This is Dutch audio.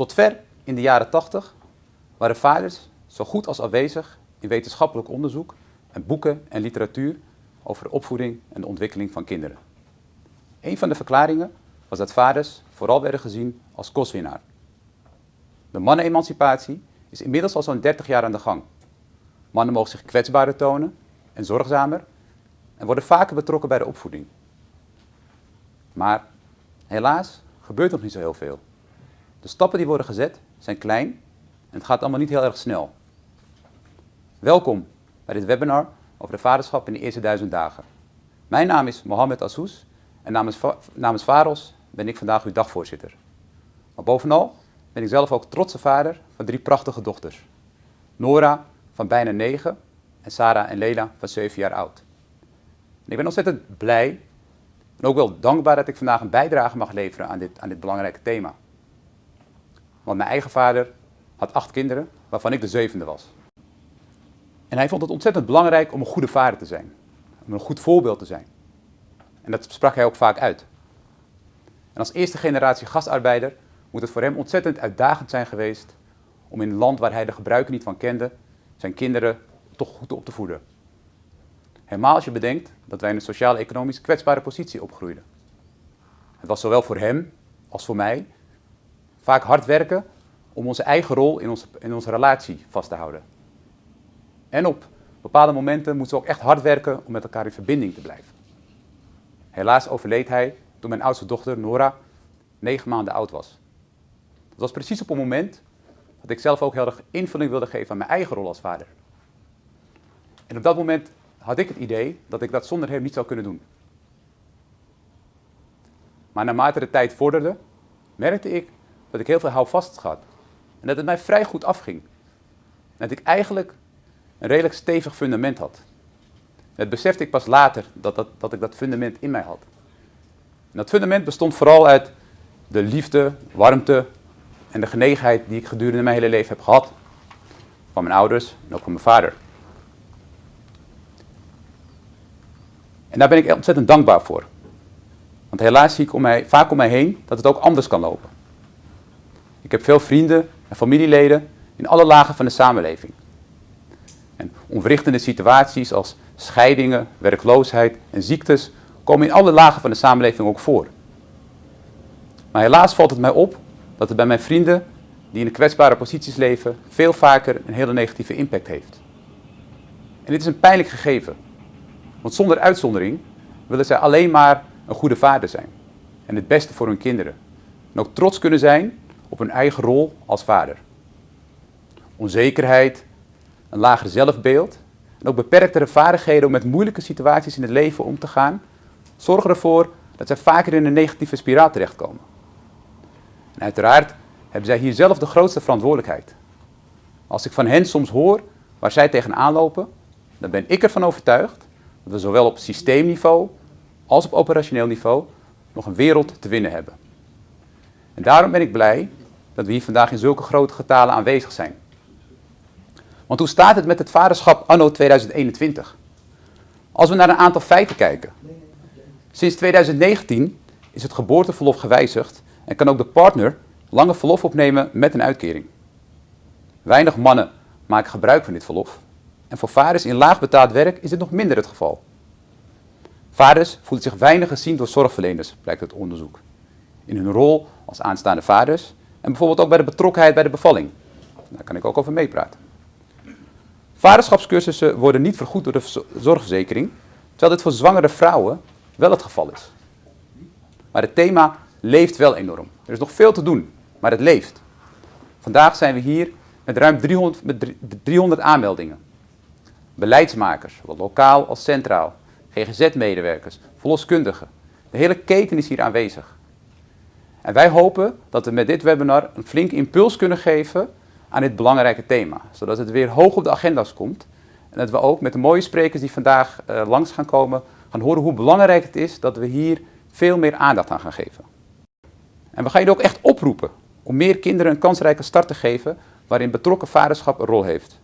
Tot ver in de jaren 80 waren vaders zo goed als afwezig in wetenschappelijk onderzoek en boeken en literatuur over de opvoeding en de ontwikkeling van kinderen. Een van de verklaringen was dat vaders vooral werden gezien als kostwinnaar. De mannenemancipatie is inmiddels al zo'n 30 jaar aan de gang. Mannen mogen zich kwetsbaarder tonen en zorgzamer en worden vaker betrokken bij de opvoeding. Maar helaas gebeurt nog niet zo heel veel. De stappen die worden gezet zijn klein en het gaat allemaal niet heel erg snel. Welkom bij dit webinar over de vaderschap in de eerste duizend dagen. Mijn naam is Mohamed Assous en namens, namens VAROS ben ik vandaag uw dagvoorzitter. Maar bovenal ben ik zelf ook trotse vader van drie prachtige dochters. Nora van bijna negen en Sarah en Leila van zeven jaar oud. Ik ben ontzettend blij en ook wel dankbaar dat ik vandaag een bijdrage mag leveren aan dit, aan dit belangrijke thema. Want mijn eigen vader had acht kinderen, waarvan ik de zevende was. En hij vond het ontzettend belangrijk om een goede vader te zijn. Om een goed voorbeeld te zijn. En dat sprak hij ook vaak uit. En als eerste generatie gastarbeider moet het voor hem ontzettend uitdagend zijn geweest om in een land waar hij de gebruiken niet van kende, zijn kinderen toch goed op te voeden. Helemaal als je bedenkt dat wij in een sociaal-economisch kwetsbare positie opgroeiden. Het was zowel voor hem als voor mij vaak hard werken om onze eigen rol in onze, in onze relatie vast te houden. En op bepaalde momenten moeten we ook echt hard werken om met elkaar in verbinding te blijven. Helaas overleed hij toen mijn oudste dochter Nora negen maanden oud was. Dat was precies op een moment dat ik zelf ook heel erg invulling wilde geven aan mijn eigen rol als vader. En op dat moment had ik het idee dat ik dat zonder hem niet zou kunnen doen. Maar naarmate de tijd vorderde, merkte ik dat ik heel veel houvast had. En dat het mij vrij goed afging. Dat ik eigenlijk een redelijk stevig fundament had. Dat besefte ik pas later, dat, dat, dat ik dat fundament in mij had. En dat fundament bestond vooral uit de liefde, warmte en de genegenheid die ik gedurende mijn hele leven heb gehad. Van mijn ouders en ook van mijn vader. En daar ben ik ontzettend dankbaar voor. Want helaas zie ik om mij, vaak om mij heen dat het ook anders kan lopen. Ik heb veel vrienden en familieleden in alle lagen van de samenleving. En onverrichtende situaties als scheidingen, werkloosheid en ziektes komen in alle lagen van de samenleving ook voor. Maar helaas valt het mij op dat het bij mijn vrienden die in de kwetsbare posities leven veel vaker een hele negatieve impact heeft. En dit is een pijnlijk gegeven. Want zonder uitzondering willen zij alleen maar een goede vader zijn. En het beste voor hun kinderen. En ook trots kunnen zijn op hun eigen rol als vader. Onzekerheid, een lager zelfbeeld en ook beperktere vaardigheden om met moeilijke situaties in het leven om te gaan, zorgen ervoor dat zij vaker in een negatieve spiraal terechtkomen. En uiteraard hebben zij hier zelf de grootste verantwoordelijkheid. Als ik van hen soms hoor waar zij tegenaan lopen, dan ben ik ervan overtuigd dat we zowel op systeemniveau als op operationeel niveau nog een wereld te winnen hebben. En daarom ben ik blij dat we hier vandaag in zulke grote getalen aanwezig zijn. Want hoe staat het met het vaderschap anno 2021? Als we naar een aantal feiten kijken. Sinds 2019 is het geboorteverlof gewijzigd en kan ook de partner lange verlof opnemen met een uitkering. Weinig mannen maken gebruik van dit verlof en voor vaders in laag betaald werk is dit nog minder het geval. Vaders voelen zich weinig gezien door zorgverleners, blijkt uit onderzoek. In hun rol als aanstaande vaders en bijvoorbeeld ook bij de betrokkenheid bij de bevalling. Daar kan ik ook over meepraten. Vaderschapscursussen worden niet vergoed door de zorgverzekering, terwijl dit voor zwangere vrouwen wel het geval is. Maar het thema leeft wel enorm. Er is nog veel te doen, maar het leeft. Vandaag zijn we hier met ruim 300, met 300 aanmeldingen. Beleidsmakers, zowel lokaal als centraal, GGZ-medewerkers, verloskundigen. De hele keten is hier aanwezig. En wij hopen dat we met dit webinar een flink impuls kunnen geven aan dit belangrijke thema. Zodat het weer hoog op de agenda's komt. En dat we ook met de mooie sprekers die vandaag uh, langs gaan komen, gaan horen hoe belangrijk het is dat we hier veel meer aandacht aan gaan geven. En we gaan jullie ook echt oproepen om meer kinderen een kansrijke start te geven waarin betrokken vaderschap een rol heeft.